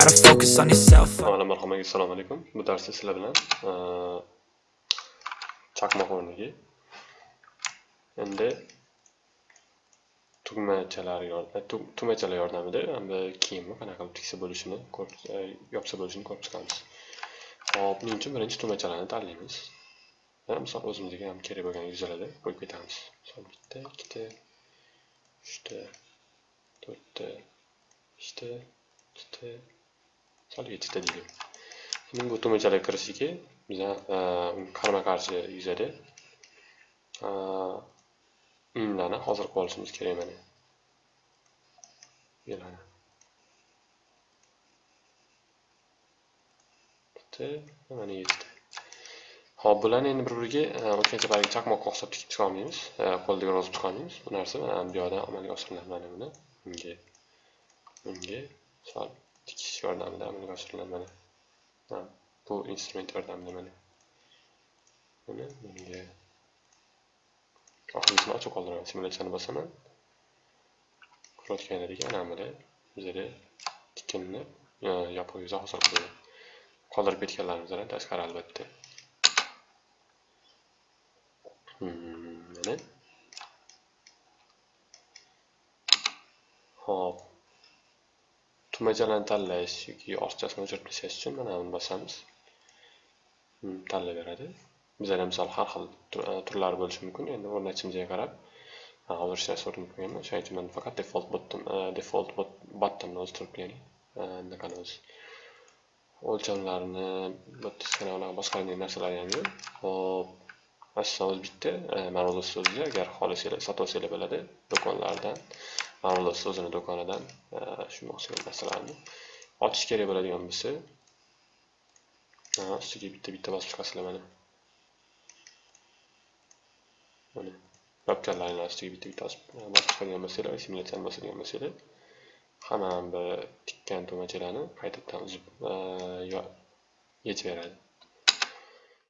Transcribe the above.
on yourself. Avvalo marhamat, assalomu alaykum. Bu darsda sizlar bilan e, chaqmoq o'rniga endi tugmachalar yordamida e, tugmachalar yordamida endi kiyimni qanaqa qilib tiksa bo'lishini e, yopsa bo'lishini ko'rib chiqamiz. Hop, buning uchun birinchi tugmachalarni tanlaymiz. Ya'ni misol o'zimizga ham kerak bo'lgan yuzalarda qo'yib ketamiz. Misol bitta, ikkita, uchta, to'rtta, beshta, ikkita, misol yettita deylik. Endi bu tugmachalar kirishiga biza qarama-qarshi yuzada o'yinlarni hozir qilib olishimiz kerak mana. Bularni. bitta, mana yettita. ho'p bularni endi bir-biriga o'tgan safargi chaqmoqqa o'xshab tikib chiqa qo'ldagi e, qo'lda yozib chiqa. Bu narsa e, mana bu yoqda amalga oshiriladi mana buni. Bunga bunga misol tikish yordamida amalga oshiriladi mana. bu instrument yordamida mana. Buni bunga oxirgisini ochib qoldiraman. Simulyatsiyani bosaman. Ko'rayotganlaringizga ana buni bizada tikinni e, yopiq yuzi hosil qiladi. Qoldirib ketganlarimizdan tashqari albatta. Hmm, mana. Hop. Tugmachalarni tanlash yoki ortiqchasini o'chirib tashlash uchun mana buni bosamiz. Tanlayveradi. Bizada misol har xil e, turlari bo'lishi mumkin. Endi o'rnatishimizga qarab hozir ishlash o'rnatib qo'yganman. o'shaning uchun men faqat default button e, default buttonni o'zi turib qo'ying. E, bunaqani o'zi. O'lchamlarni, bitta boshqa narsalar ham yo'q. Hop. Aslida o'zi bitta ma'noda so'zni agar xohlasanglar sotolsanglar bo'ladi do'konlardan ma'noda so'zini do'konidan shunga o'xshagan narsalarni ochish kerak bo'ladigan bo'lsa ustiga bitta bitta bosib chiqasizlar mana. Mana yopganlaringlar ustiga bitta bitta bosib chiqadigan e, bo'lsanglar simulyatsiyani bosadigan bo'lsanglar hamma bir tikkan tugmachalarni qaytadan uzib e, yechib beradi.